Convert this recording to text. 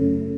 you